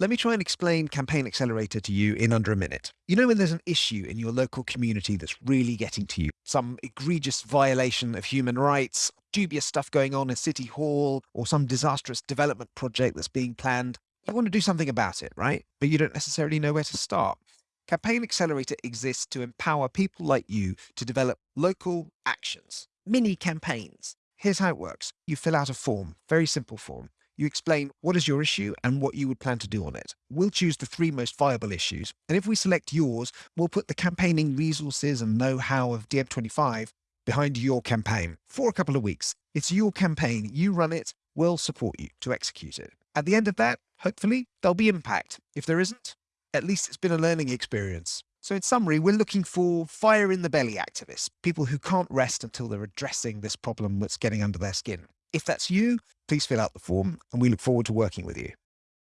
Let me try and explain Campaign Accelerator to you in under a minute. You know when there's an issue in your local community that's really getting to you, some egregious violation of human rights, dubious stuff going on in City Hall, or some disastrous development project that's being planned. You want to do something about it, right? But you don't necessarily know where to start. Campaign Accelerator exists to empower people like you to develop local actions, mini campaigns. Here's how it works. You fill out a form, very simple form. You explain what is your issue and what you would plan to do on it. We'll choose the three most viable issues, and if we select yours, we'll put the campaigning resources and know-how of DiEM25 behind your campaign for a couple of weeks. It's your campaign, you run it, we'll support you to execute it. At the end of that, hopefully, there'll be impact. If there isn't, at least it's been a learning experience. So in summary, we're looking for fire in the belly activists, people who can't rest until they're addressing this problem that's getting under their skin. If that's you, please fill out the form and we look forward to working with you.